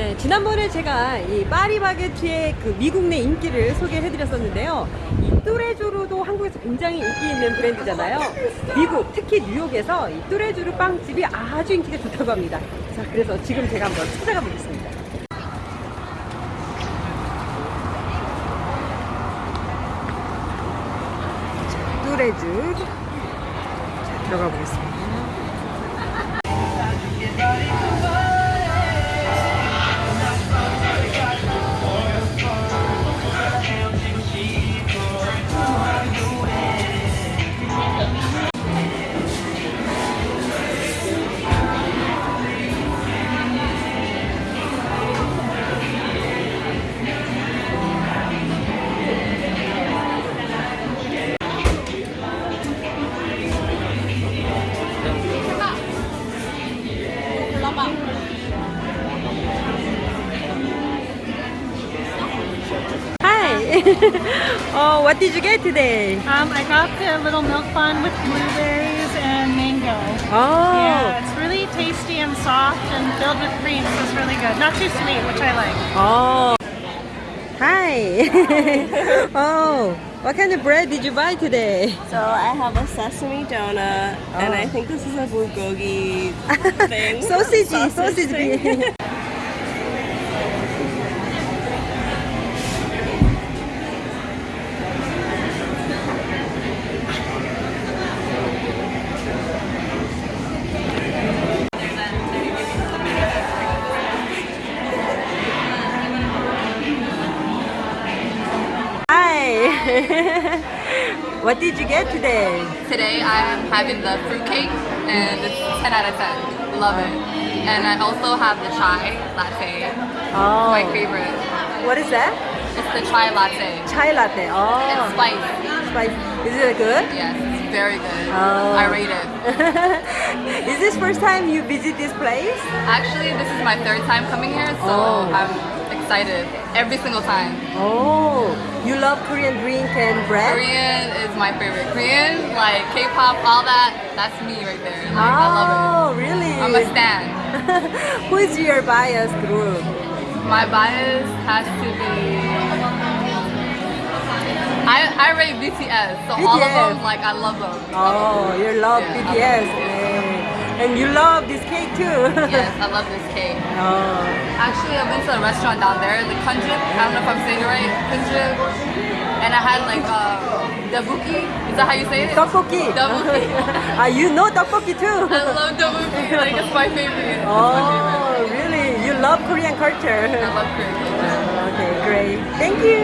네, 지난번에 제가 이 파리바게트의 그 미국 내 인기를 소개해드렸었는데요. 이 뚜레주르도 한국에서 굉장히 인기 있는 브랜드잖아요. 미국, 특히 뉴욕에서 이 뚜레주르 빵집이 아주 인기가 좋다고 합니다. 자, 그래서 지금 제가 한번 찾아가 보겠습니다. 자, 들어가 보겠습니다. oh, what did you get today? Um, I got the little milk bun with blueberries and mango. Oh. Yeah, it's really tasty and soft and filled with cream, so it's really good. Not too sweet, which I like. Oh. Hi. oh, what kind of bread did you buy today? So I have a sesame donut, and I Oh. think this is a bulgogi thing. Sausage, Sausage sausage. thing. what did you get today? Today I am having the fruitcake and it's 10 out of 10. Love it. And I also have the chai latte. Oh. My favorite. What is that? It's the chai latte. Chai latte. oh. It's spicy. spicy. Is it good? Yes, it's very good. Oh. I rate it. is this first time you visit this place? Actually, this is my third time coming here, so Oh. I'm excited every single time. Oh, you love Korean drink and bread? Korean is my favorite. Korean, like K-pop, all that, that's me right there. Like, I love Oh, really? I'm a stan. Who is your bias group? My bias has to be. I, I rate BTS, so all of them, like, I love them. Oh, you love Yeah, BTS. And you love this cake too. Yes, I love this cake. oh. Actually, I've been to a restaurant down there, the Kunjip. I don't know if I'm saying it right. Kunjip. And I had like um, dabuki. Is that how you say it? Tteokbokki. Tteokbokki. ah, you know tteokbokki too. I love dabuki. Like, it's my favorite. It's my favorite. oh, really? You love Korean culture. I love Korean culture. Okay, great. Thank you.